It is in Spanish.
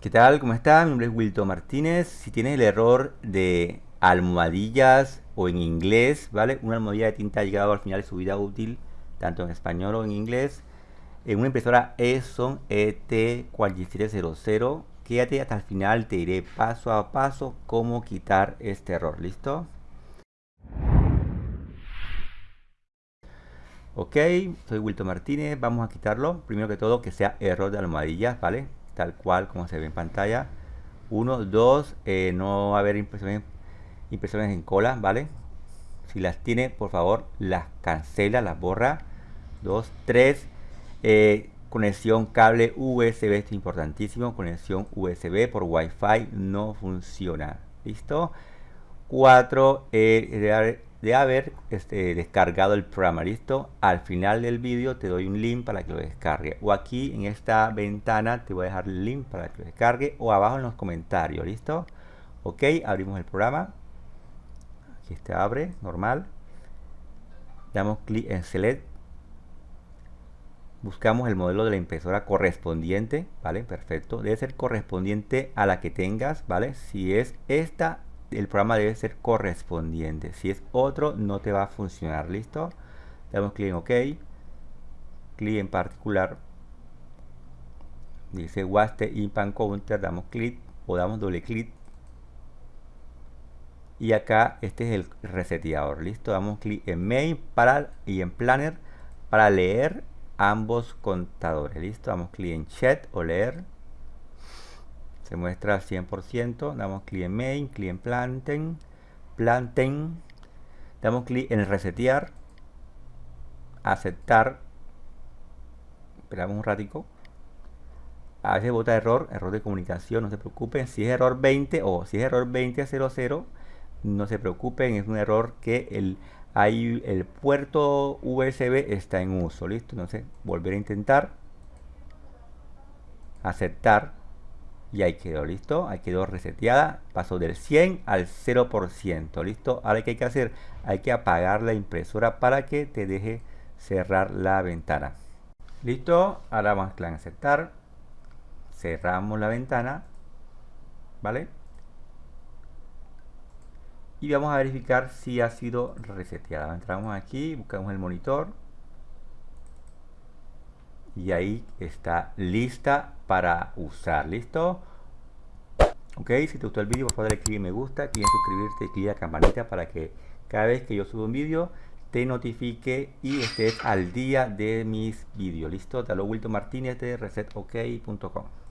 ¿Qué tal? ¿Cómo está? Mi nombre es Wilton Martínez. Si tienes el error de almohadillas o en inglés, ¿vale? Una almohadilla de tinta ha llegado al final de su vida útil, tanto en español o en inglés, en una impresora Epson ET4700, quédate hasta el final, te diré paso a paso cómo quitar este error, ¿listo? Ok, soy Wilton Martínez, vamos a quitarlo. Primero que todo, que sea error de almohadillas, ¿vale? Tal cual como se ve en pantalla. Uno, dos, eh, no va a haber impresiones, impresiones en cola, ¿vale? Si las tiene, por favor, las cancela, las borra. Dos, tres, eh, conexión cable USB, esto es importantísimo. Conexión USB por Wi-Fi no funciona. ¿Listo? Cuatro, eh, de haber este, descargado el programa listo al final del vídeo te doy un link para que lo descargue. O aquí en esta ventana te voy a dejar el link para que lo descargue. O abajo en los comentarios listo ok abrimos el programa. Aquí este abre normal. Damos clic en select. Buscamos el modelo de la impresora correspondiente vale perfecto. Debe ser correspondiente a la que tengas vale si es esta el programa debe ser correspondiente. Si es otro, no te va a funcionar. ¿Listo? Damos clic en OK. Clic en particular. Dice Waste Impan Counter. Damos clic o damos doble clic. Y acá este es el reseteador. ¿Listo? Damos clic en Main para, y en Planner para leer ambos contadores. ¿Listo? Damos clic en Chat o leer se muestra al 100%, damos clic en main, clic en planten, planten, damos clic en resetear, aceptar, esperamos un ratico, a veces bota error, error de comunicación, no se preocupen, si es error 20 o si es error 2000, no se preocupen, es un error que el, hay, el puerto USB está en uso, listo, entonces volver a intentar, aceptar, y ahí quedó, ¿listo? Ahí quedó reseteada, pasó del 100 al 0%, ¿listo? Ahora ¿qué hay que hacer? Hay que apagar la impresora para que te deje cerrar la ventana. ¿Listo? Ahora vamos a aceptar. Cerramos la ventana, ¿vale? Y vamos a verificar si ha sido reseteada. Entramos aquí, buscamos el monitor, y ahí está lista para usar. ¿Listo? Ok, si te gustó el vídeo, por favor dale me gusta, clic en suscribirte y clic en la campanita para que cada vez que yo subo un vídeo te notifique y estés al día de mis vídeos. ¿Listo? Te lo Wilton Martínez de resetok.com.